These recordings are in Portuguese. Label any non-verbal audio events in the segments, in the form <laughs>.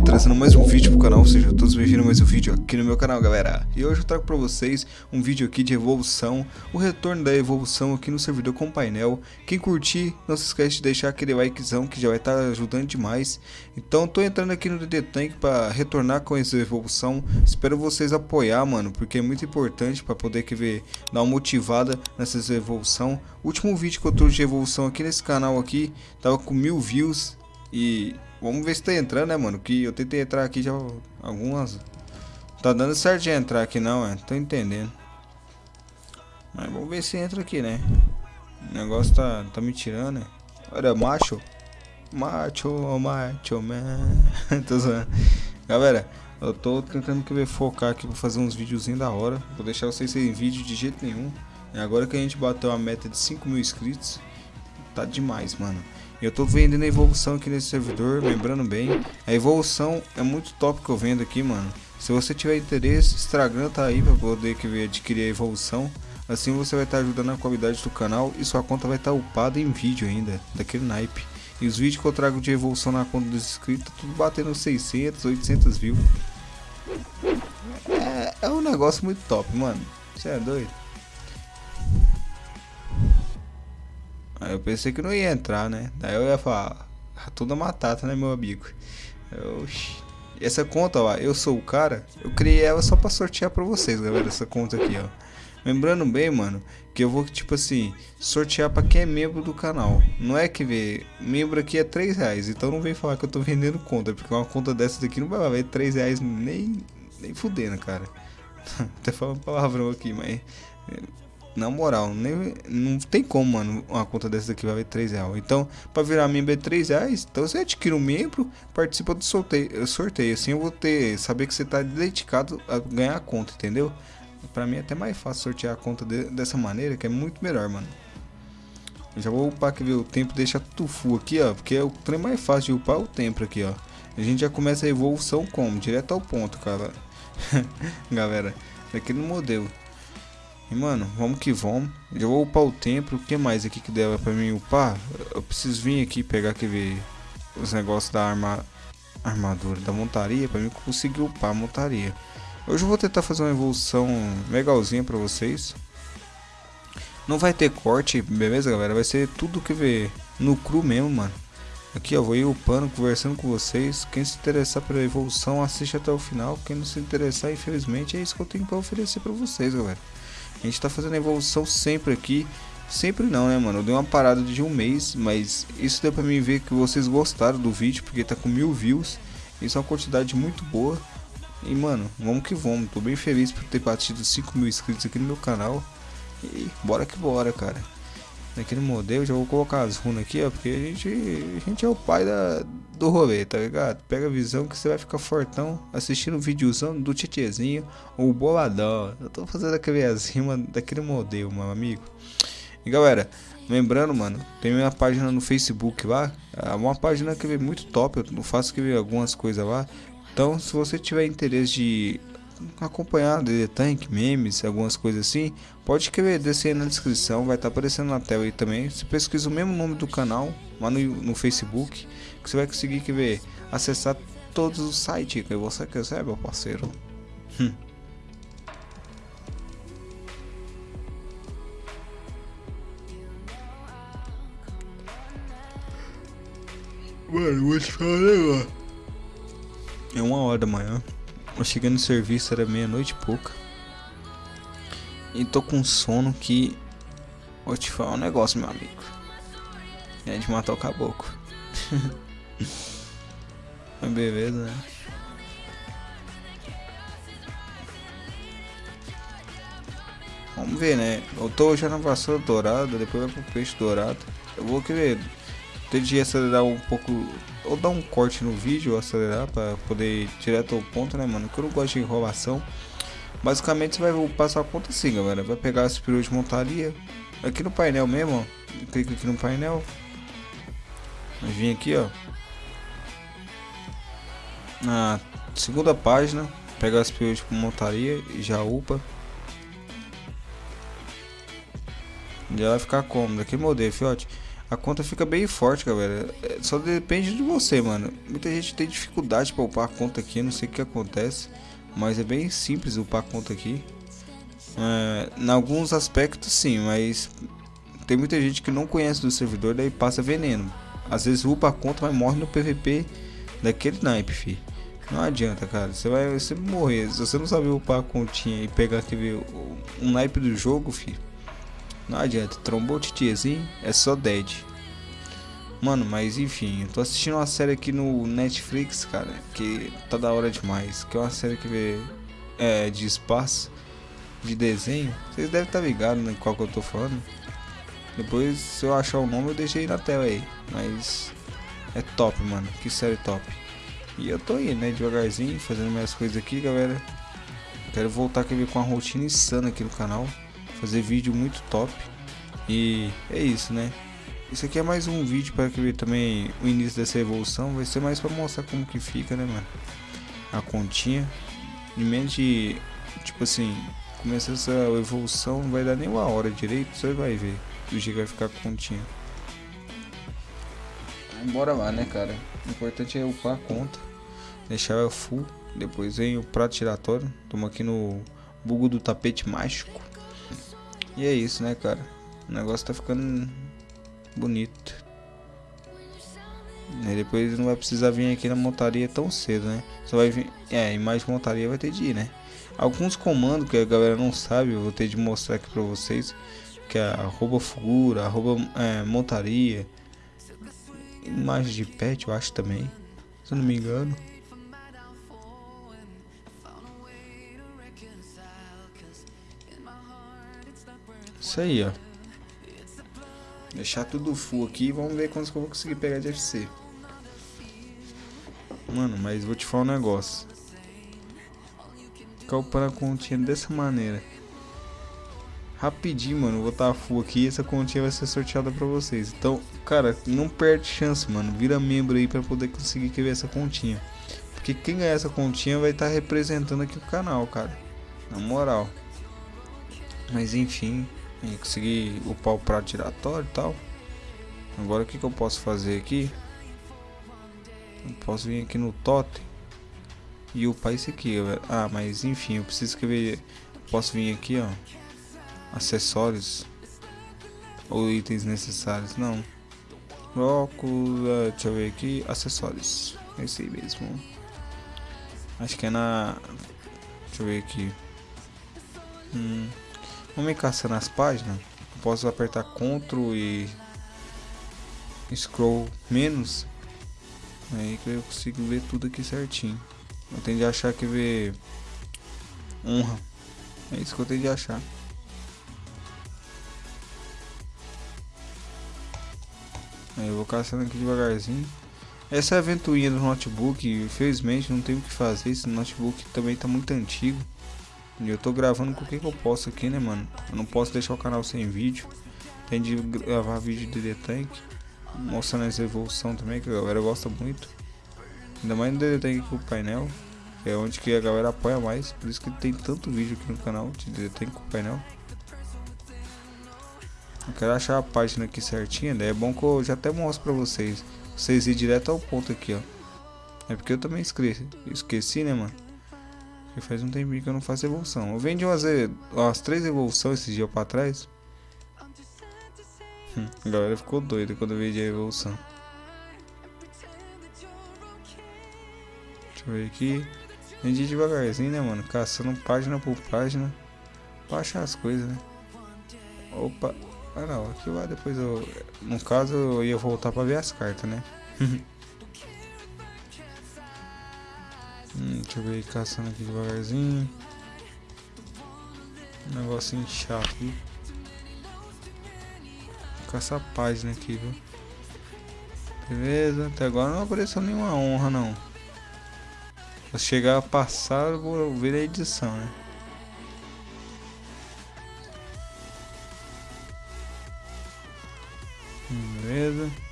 trazendo mais um vídeo pro canal, sejam todos bem-vindos a mais um vídeo aqui no meu canal, galera. E hoje eu trago pra vocês um vídeo aqui de evolução, o retorno da evolução aqui no servidor com painel. Quem curtir, não se esquece de deixar aquele likezão que já vai estar tá ajudando demais. Então tô entrando aqui no DD Tank pra retornar com essa evolução. Espero vocês apoiar, mano, porque é muito importante pra poder que ver, dar uma motivada nessa evolução. O último vídeo que eu trouxe de evolução aqui nesse canal aqui, tava com mil views e Vamos ver se tá entrando, né, mano? Que eu tentei entrar aqui já algumas... Tá dando certo de entrar aqui não, é. Tô entendendo. Mas vamos ver se entra aqui, né? O negócio tá, tá me tirando, né? Olha, macho. Macho, macho, man. <laughs> tô zoando. Galera, eu tô tentando que ver focar aqui pra fazer uns videozinhos da hora. Vou deixar vocês sem vídeo de jeito nenhum. E agora que a gente bateu a meta de 5 mil inscritos, tá demais, mano. Eu tô vendendo a evolução aqui nesse servidor, lembrando bem. A evolução é muito top que eu vendo aqui, mano. Se você tiver interesse, Instagram tá aí pra poder adquirir a evolução. Assim você vai estar tá ajudando a qualidade do canal e sua conta vai estar tá upada em vídeo ainda, daquele naipe. E os vídeos que eu trago de evolução na conta dos inscritos, tudo batendo 600, 800 views. É, é um negócio muito top, mano. Você é doido? Aí eu pensei que não ia entrar, né? Daí eu ia falar, ah, toda matata, né, meu amigo? Oxi. Essa conta, ó, eu sou o cara, eu criei ela só pra sortear pra vocês, galera, essa conta aqui, ó. Lembrando bem, mano, que eu vou, tipo assim, sortear pra quem é membro do canal. Não é que vê, membro aqui é 3 reais, então não vem falar que eu tô vendendo conta, porque uma conta dessa daqui não vai valer 3 reais nem, nem fudendo, cara. <laughs> Até falando palavrão aqui, mas na moral, nem, não tem como, mano, uma conta dessa daqui vai ver 3 reais. Então, para virar membro é 3 reais, então você adquire um membro, participa do sorteio, sorteio. Assim eu vou ter, saber que você tá dedicado a ganhar a conta, entendeu? Pra mim é até mais fácil sortear a conta de, dessa maneira, que é muito melhor, mano. Já vou upar que o tempo deixa tudo full aqui, ó, porque é o trem mais fácil de upar é o tempo aqui, ó. A gente já começa a evolução como? Direto ao ponto, cara. <laughs> Galera, aqui no modelo. E mano, vamos que vamos. Eu vou upar o templo. O que mais aqui que deva pra mim upar? Eu preciso vir aqui pegar que ver os negócios da arma, armadura, da montaria. Pra mim conseguir upar a montaria. Hoje eu vou tentar fazer uma evolução legalzinha pra vocês. Não vai ter corte, beleza galera? Vai ser tudo que ver no cru mesmo, mano. Aqui eu vou ir upando, conversando com vocês. Quem se interessar pela evolução, assiste até o final. Quem não se interessar, infelizmente, é isso que eu tenho para oferecer para vocês, galera. A gente tá fazendo evolução sempre aqui. Sempre não, né, mano? Eu dei uma parada de um mês, mas isso deu pra mim ver que vocês gostaram do vídeo, porque tá com mil views. Isso é uma quantidade muito boa. E, mano, vamos que vamos. Tô bem feliz por ter batido 5 mil inscritos aqui no meu canal. E bora que bora, cara naquele modelo, já vou colocar as runas aqui, ó, porque a gente, a gente é o pai da, do rolê, tá ligado? Pega a visão que você vai ficar fortão assistindo um videozão do Tietezinho ou boladão. Eu tô fazendo aquele as rimas daquele modelo, meu amigo. E galera, lembrando, mano, tem minha página no Facebook lá, é uma página que é muito top, eu faço que algumas coisas lá. Então, se você tiver interesse de acompanhar DD Tank, memes, algumas coisas assim, pode escrever, descer na descrição, vai estar tá aparecendo na tela aí também. Você pesquisa o mesmo nome do canal lá no, no Facebook, que você vai conseguir que ver, acessar todos os sites que você quiser, meu parceiro. Hum. Mano, vou te falar um. É uma hora da manhã. Eu cheguei no serviço, era meia-noite e pouca. E tô com sono que. Vou te falar um negócio, meu amigo. É de matar o caboclo. <laughs> Beleza, né? Vamos ver, né? Eu tô já na vassoura dourada, depois vai pro peixe dourado. Eu vou querer ter de acelerar um pouco ou dar um corte no vídeo, acelerar para poder ir direto ao ponto, né, mano? Que eu não gosto de enrolação. Basicamente você vai passar a conta assim, galera. Vai pegar as perus de montaria. Aqui no painel mesmo, ó. Clica aqui no painel. Vir aqui, ó. Na segunda página. Pega as perus de montaria e já upa. Já vai ficar como? Daquele modelo, fiote. A conta fica bem forte, galera. É, só depende de você, mano. Muita gente tem dificuldade para upar a conta aqui, não sei o que acontece. Mas é bem simples upar a conta aqui. É, em alguns aspectos sim, mas tem muita gente que não conhece do servidor, daí passa veneno. Às vezes upa a conta, mas morre no PVP daquele naipe, fi. Não adianta, cara. Você vai sempre morrer. Se você não sabe upar a continha e pegar aquele um naipe do jogo, fi. Não adianta. Trombou titiezinho, é só dead. Mano, mas enfim, eu tô assistindo uma série aqui no Netflix, cara, que tá da hora demais. Que é uma série que vê é, de espaço, de desenho. Vocês devem estar tá ligados né, qual que eu tô falando. Depois, se eu achar o nome, eu deixei na tela aí. Mas é top, mano. Que série top. E eu tô indo, né, devagarzinho, fazendo minhas coisas aqui, galera. Quero voltar aqui com uma rotina insana aqui no canal. Fazer vídeo muito top. E é isso, né? Isso aqui é mais um vídeo para que ver também o início dessa evolução. Vai ser mais para mostrar como que fica, né, mano? A continha. Em menos de, tipo assim, começa essa evolução, não vai dar nem uma hora direito, você vai ver do jeito que vai ficar a continha. Bora lá, né, cara? O importante é upar a conta, deixar ela full. Depois vem o prato giratório. Estamos aqui no bugo do tapete mágico. E é isso, né, cara? O negócio tá ficando bonito. E depois não vai precisar vir aqui na montaria tão cedo, né? Só vai vir. É, e mais montaria vai ter de ir, né? Alguns comandos que a galera não sabe, eu vou ter de mostrar aqui pra vocês. Que é arroba figura, arroba é, montaria. Imagem de pet, eu acho também. Se eu não me engano. Isso aí, ó. Deixar tudo full aqui e vamos ver quantos que eu vou conseguir pegar de FC. Mano, mas vou te falar um negócio. Calpando a continha dessa maneira. Rapidinho, mano. Vou estar full aqui e essa continha vai ser sorteada pra vocês. Então, cara, não perde chance, mano. Vira membro aí pra poder conseguir ver essa continha. Porque quem ganhar essa continha vai estar representando aqui o canal, cara. Na moral. Mas enfim, e consegui upar o prato giratório e tal. Agora o que, que eu posso fazer aqui? Eu posso vir aqui no totem e upar isso aqui. Ah, mas enfim, eu preciso escrever. Posso vir aqui, ó. Acessórios ou itens necessários. Não. Uh, deixa eu ver aqui. Acessórios. É esse aí mesmo. Acho que é na. Deixa eu ver aqui. Hum. Vamos me caçando as páginas. posso apertar Ctrl e Scroll menos. Aí que eu consigo ver tudo aqui certinho. Eu tenho de achar que ver honra. É isso que eu tenho de achar. Aí eu vou caçando aqui devagarzinho. Essa ventoinha do notebook, infelizmente não tenho o que fazer, esse notebook também está muito antigo. Eu tô gravando com o que, que eu posso aqui, né, mano? Eu não posso deixar o canal sem vídeo. Tem de gravar vídeo de The Tank. Mostrando essa evolução também, que a galera gosta muito. Ainda mais no DD Tank com o painel. Que é onde que a galera apoia mais. Por isso que tem tanto vídeo aqui no canal de DD Tank com o painel. Eu quero achar a página aqui certinha, daí é bom que eu já até mostro pra vocês. Vocês ir direto ao ponto aqui, ó. É porque eu também esqueci, esqueci né, mano? Porque faz um tempinho que eu não faço evolução. Eu vendi umas, umas três evoluções esses dias pra trás. Hum, a galera ficou doida quando eu vendi a evolução. Deixa eu ver aqui. Vendi devagarzinho, né, mano? Caçando página por página. Pra achar as coisas, né? Opa. Ah, não. Aqui lá depois eu... No caso, eu ia voltar pra ver as cartas, né? <laughs> deixa eu ver caçando aqui devagarzinho. Um negocinho chato, viu? A página aqui, viu? Beleza, até agora não apareceu nenhuma honra não. Se chegar a passar, eu vou ver a edição, né? Beleza.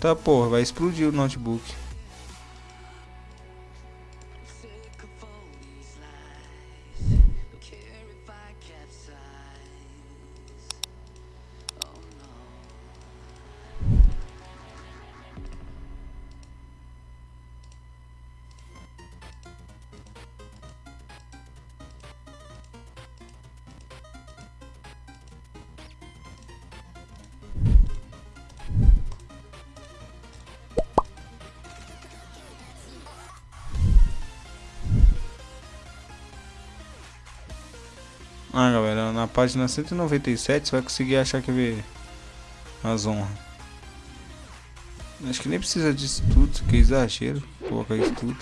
Tá, porra, vai explodir o notebook. Página 197 você vai conseguir achar que ver as honras. Acho que nem precisa disso tudo, aqui é exagero, colocar isso tudo.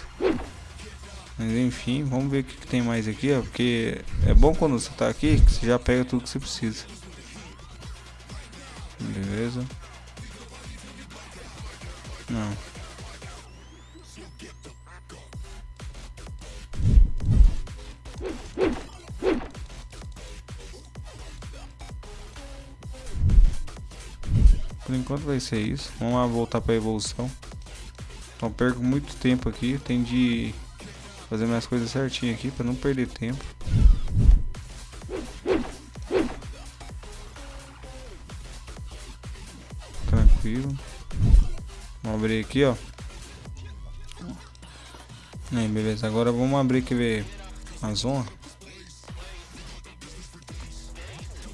Mas enfim, vamos ver o que, que, tem mais aqui, ó, porque é bom quando você tá aqui, que você já pega tudo que você precisa. Beleza. Não. Por enquanto vai ser isso. Vamos lá voltar para evolução. Então perco muito tempo aqui. Tem de fazer minhas coisas certinho aqui para não perder tempo. Tranquilo. Vamos abrir aqui, ó. Aí, beleza. Agora vamos abrir aqui ver a zona.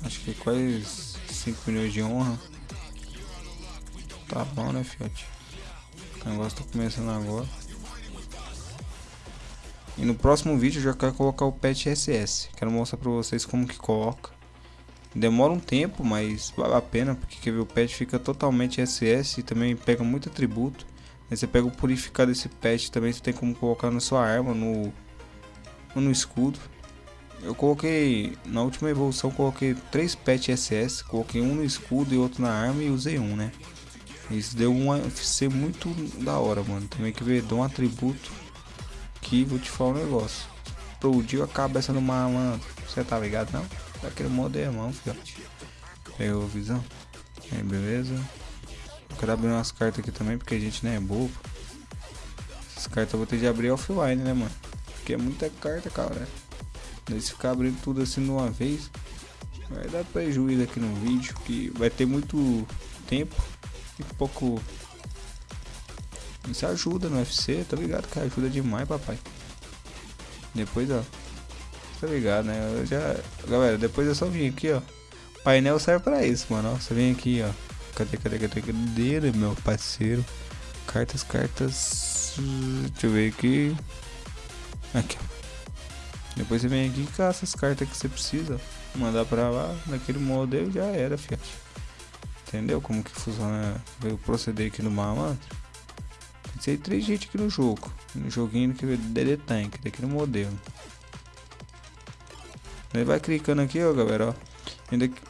Acho que quase 5 milhões de honra. Tá bom, né, fiote? O negócio tá começando agora. E no próximo vídeo eu já quero colocar o patch SS. Quero mostrar pra vocês como que coloca. Demora um tempo, mas vale a pena, porque quer ver, o patch fica totalmente SS e também pega muito atributo. Aí você pega o purificado desse patch também, você tem como colocar na sua arma, no, no escudo. Eu coloquei, na última evolução, coloquei três patch SS, coloquei um no escudo e outro na arma e usei um, né? Isso deu um FC muito da hora, mano. Também que ver, dá um atributo que vou te falar um negócio. Explodiu a cabeça do malandro. Você tá ligado não? Daquele modo é irmão, filhote. Pegou visão? Aí, beleza. Eu quero abrir umas cartas aqui também, porque a gente não é bobo. Essas cartas eu vou ter de abrir offline, né, mano? Porque é muita carta, cara. Daí se ficar abrindo tudo assim de uma vez, vai dar prejuízo aqui no vídeo, que vai ter muito tempo e pouco. Isso ajuda no UFC, tá ligado? Que ajuda demais, papai. Depois, ó. Tá ligado, né? Eu já. Galera, depois é só vir aqui, ó. painel serve pra isso, mano. Ó, você vem aqui, ó. Cadê, cadê, cadê? Cadê, meu parceiro? Cartas, cartas. Deixa eu ver aqui. Aqui, ó. Depois você vem aqui e caça as cartas que você precisa. Mandar pra lá, naquele modelo já era, fiat. Entendeu como que funciona o proceder aqui no mapa? Tem três gente aqui no jogo. No joguinho que é DD Tank, daqui no modelo. Ele vai clicando aqui, ó, galera, ó.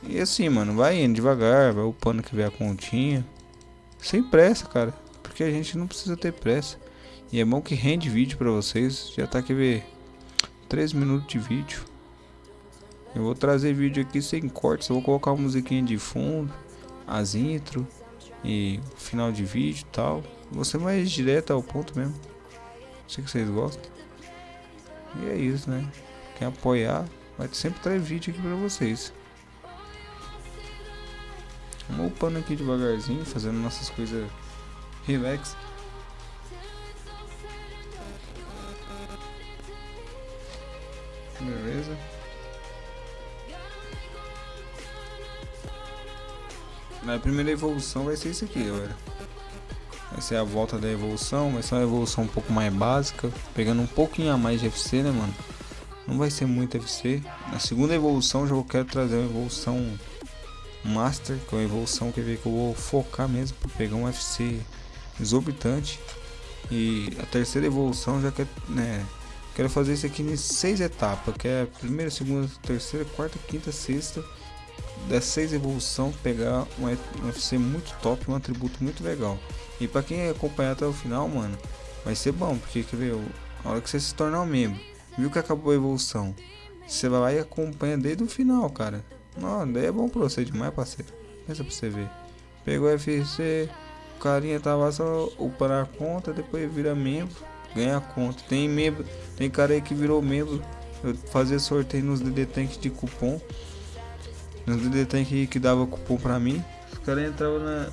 E assim, mano, vai indo devagar, vai upando que vê a continha. Sem pressa, cara. Porque a gente não precisa ter pressa. E é bom que rende vídeo pra vocês. Já tá aqui ver 3 minutos de vídeo. Eu vou trazer vídeo aqui sem cortes. Eu vou colocar uma musiquinha de fundo as intro e final de vídeo e tal. Você mais direto ao ponto mesmo. Sei que vocês gostam. E é isso, né? Quem apoiar, vai sempre trazer vídeo aqui pra vocês. Vamos upando aqui devagarzinho, fazendo nossas coisas relax. Beleza. Na primeira evolução vai ser isso aqui, galera. Vai ser a volta da evolução, vai ser uma evolução um pouco mais básica, pegando um pouquinho a mais de FC, né, mano? Não vai ser muito FC. Na segunda evolução já eu quero trazer uma evolução Master, que é uma evolução que, que eu vou focar mesmo para pegar um FC exorbitante. E a terceira evolução já quero, né, quero fazer isso aqui em seis etapas, que é a primeira, segunda, terceira, quarta, quinta, sexta das 6 evolução pegar um UFC muito top, um atributo muito legal. E para quem acompanhar até o final, mano, vai ser bom, porque quer ver, a hora que você se tornar um membro, viu que acabou a evolução, você vai lá e acompanha desde o final, cara. Não, daí é bom pra você demais, parceiro. Pensa pra você ver. Pegou o UFC, O carinha tava só upando a conta, depois vira membro, ganha a conta. Tem membro, tem cara aí que virou membro. Eu fazia sorteio nos DD Tank de cupom. Nos DD Tank que dava cupom pra mim. Os caras entravam na,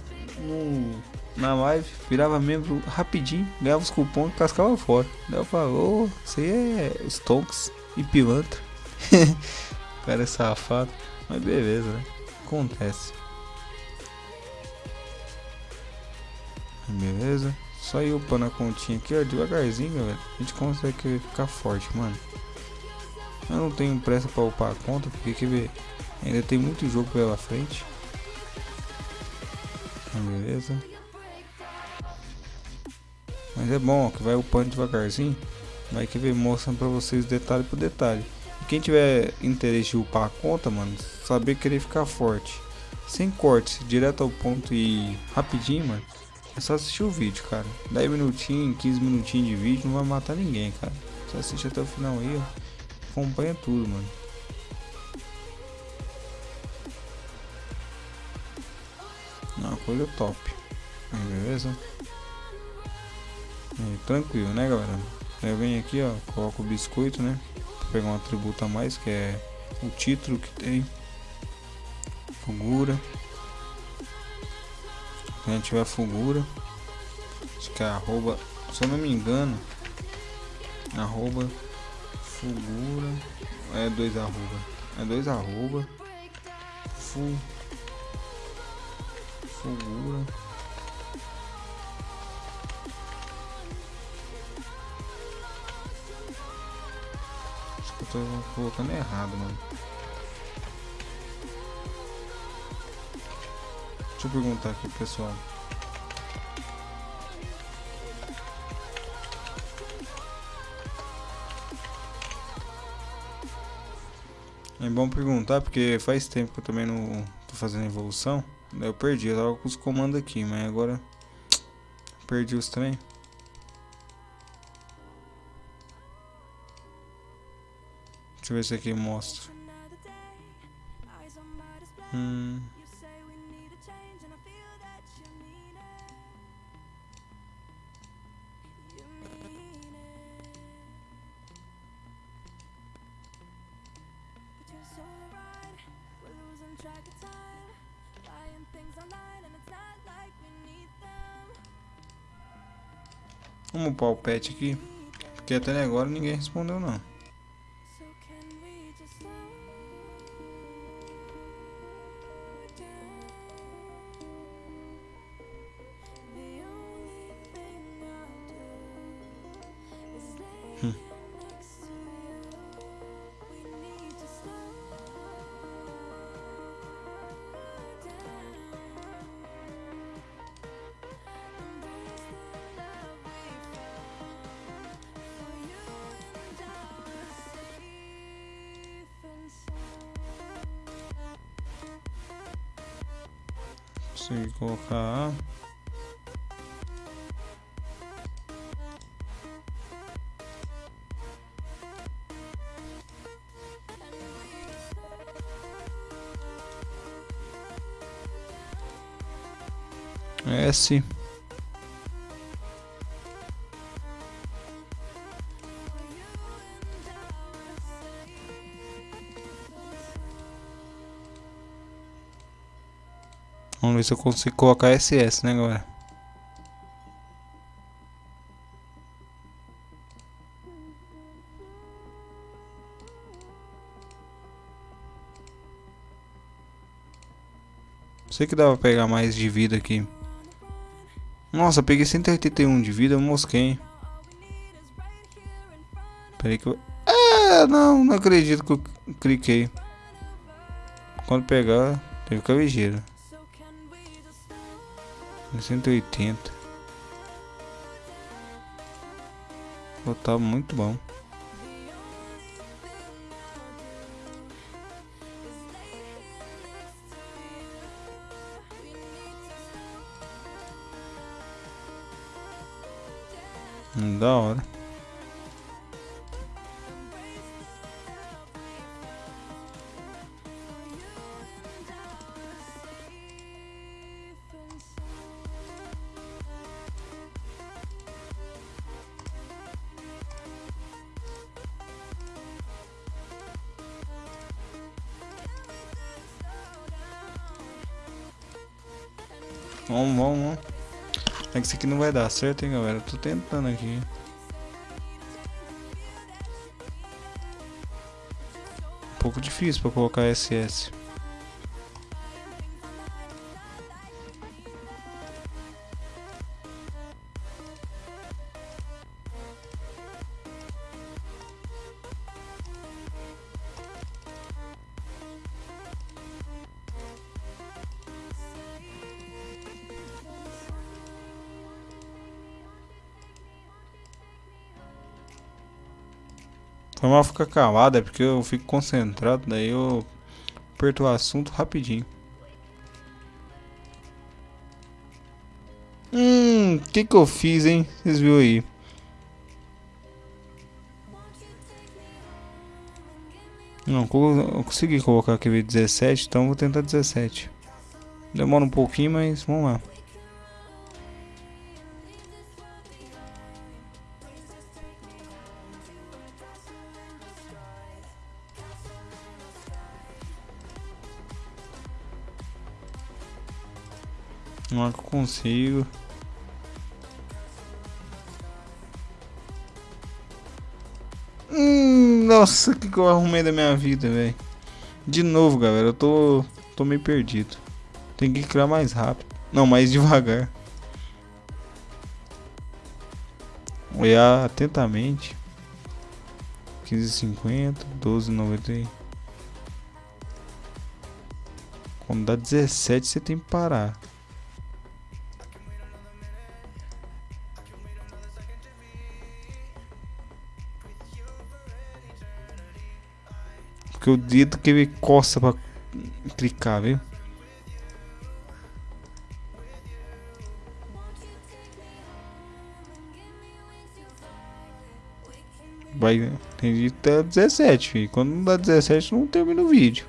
na live, virava membro rapidinho, ganhava os cupons e cascava fora. Daí eu falo, ô, aí é Stonks e pilantra. <laughs> o cara é safado. Mas beleza, né? Acontece. Beleza? Só ir upando a continha aqui, ó, devagarzinho, galera. A gente consegue ficar forte, mano. Eu não tenho pressa pra upar a conta, porque quer ver? Ainda tem muito jogo pela frente. Beleza. Mas é bom, ó, que vai upando devagarzinho. Vai que ver mostrando pra vocês detalhe por detalhe. E quem tiver interesse em upar a conta, mano, saber querer ficar forte. Sem cortes, direto ao ponto e rapidinho, mano. É só assistir o vídeo, cara. 10 minutinhos, 15 minutinhos de vídeo não vai matar ninguém, cara. Só assiste até o final aí, ó. Acompanha tudo, mano. Coisa top. Beleza? Tranquilo, né, galera? Eu venho aqui, ó, coloco o biscoito, né? Pra pegar um atributo a mais, que é o título que tem. Fugura. Se a gente tiver fugura. Acho que é arroba, se eu não me engano, arroba fugura. É dois arroba. É dois arroba. Fu, fugura. Acho que eu tô colocando errado, mano. Deixa eu perguntar aqui, pessoal. É bom perguntar porque faz tempo que eu também não tô fazendo evolução. Eu perdi, eu tava com os comandos aqui, mas agora perdi os trem. Deixa eu ver se aqui mostra. Hum. Vamos upar o pet aqui. Porque até agora ninguém respondeu não. Consegui colocar. S ver se eu consigo colocar SS, né, galera? Sei que dá pra pegar mais de vida aqui. Nossa, peguei 181 de vida, eu mosquei. Peraí que eu... É, não, não acredito que eu cliquei. Quando pegar, tem que ficar ligeiro. 180 Botar muito bom Vamos, vamos, vamos. É que isso aqui não vai dar certo, hein, galera. tô tentando aqui. Um pouco difícil pra colocar SS. Foi mal ficar calado, é porque eu fico concentrado, daí eu aperto o assunto rapidinho. Hum, o que que eu fiz, hein? Vocês viram aí? Não, eu consegui colocar aqui 17, então vou tentar 17. Demora um pouquinho, mas vamos lá. É que eu consigo. Hum, nossa, o que, que eu arrumei da minha vida, velho. De novo, galera, eu tô, tô meio perdido. Tem que criar mais rápido. Não, mais devagar. Olhar atentamente. 15,50, 12,90. Quando dá 17, você tem que parar. Porque o dedo que ele coça pra clicar, viu? Vai, tem de até 17, filho. Quando não dá 17, não termina o vídeo.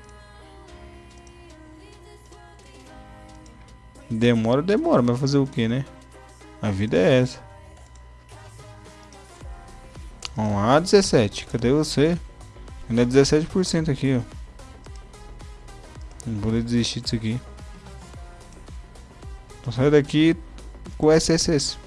Demora, demora, mas fazer o que, né? A vida é essa. Vamos lá, 17. Cadê você? Ainda é 17% aqui, ó. Não vou desistir disso aqui. Vou sair daqui com SSS.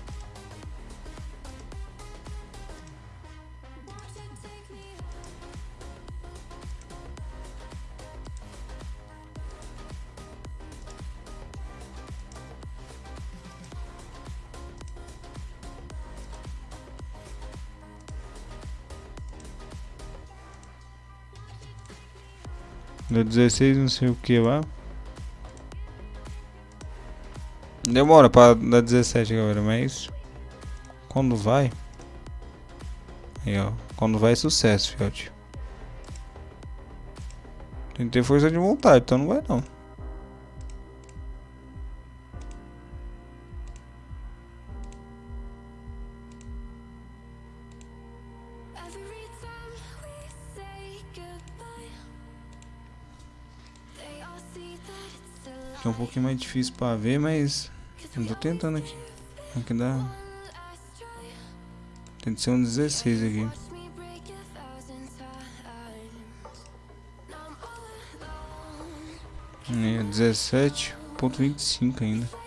Deu 16 não sei o que lá. Demora pra dar 17 galera, mas quando vai. Aí ó, quando vai é sucesso, fiote. Tem que ter força de vontade, então não vai não. É um pouquinho mais difícil para ver, mas eu tô tentando aqui. Aqui dá. Tem que ser um 16 aqui. É 17.25 ainda.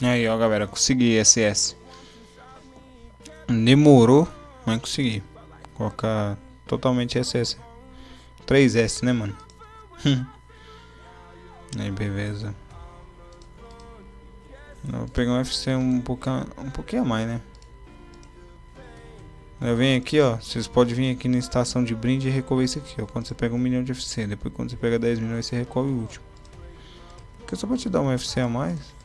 Aí, ó, galera, consegui SS. Demorou, mas consegui. Colocar totalmente SS. 3S, né, mano? <laughs> Aí, beleza. Eu vou pegar um FC um pouquinho, um pouquinho a mais, né? Eu venho aqui, ó. Vocês podem vir aqui na estação de brinde e recolher isso aqui, ó. Quando você pega um milhão de FC. Depois, quando você pega 10 milhões, você recolhe o último. Porque só pra te dar um FC a mais.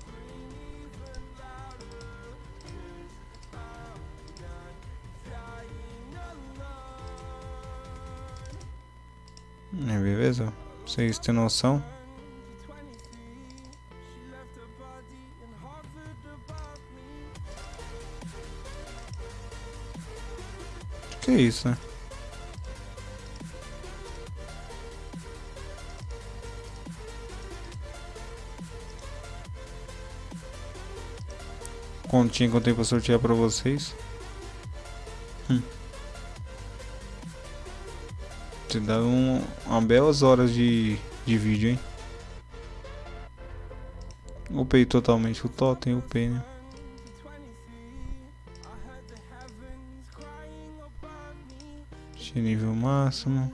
É, beleza? Vocês têm noção? Que isso, né? Continha que eu tenho pra sortear pra vocês. Hum. Te dá um, uma belas horas de, de vídeo, hein? Upei totalmente o totem, upei, né? nível máximo.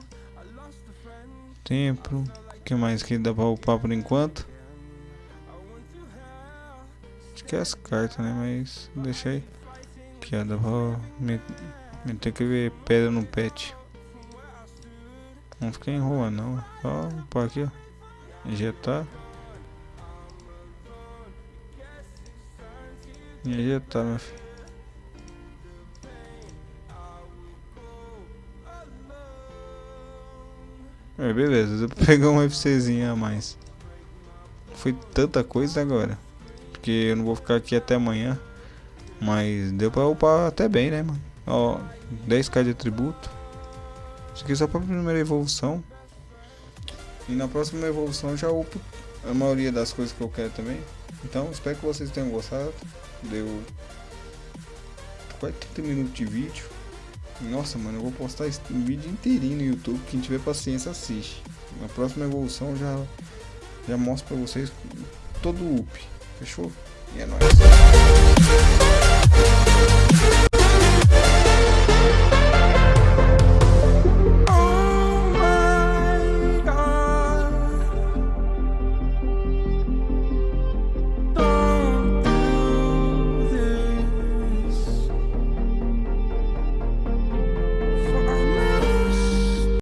Tempo. O que mais que dá pra upar por enquanto? Acho que é as cartas, né? Mas deixa aí. Ó. Dá pra meter que ver pedra no pet. Não ficar enrolando, não. Só upar aqui, ó. Injetar. Injetar, meu filho. É, beleza, eu pegar um FCzinho a mais. Foi tanta coisa agora. Porque eu não vou ficar aqui até amanhã. Mas deu pra upar até bem, né, mano? Ó, 10k de atributo. Isso aqui é só pra primeira evolução. E na próxima evolução já upo a maioria das coisas que eu quero também. Então, espero que vocês tenham gostado. Deu quase 30 minutos de vídeo. Nossa, mano, eu vou postar esse vídeo inteirinho no YouTube. Quem tiver paciência, assiste. Na próxima evolução já, já mostro pra vocês todo o up. Fechou? E é nóis.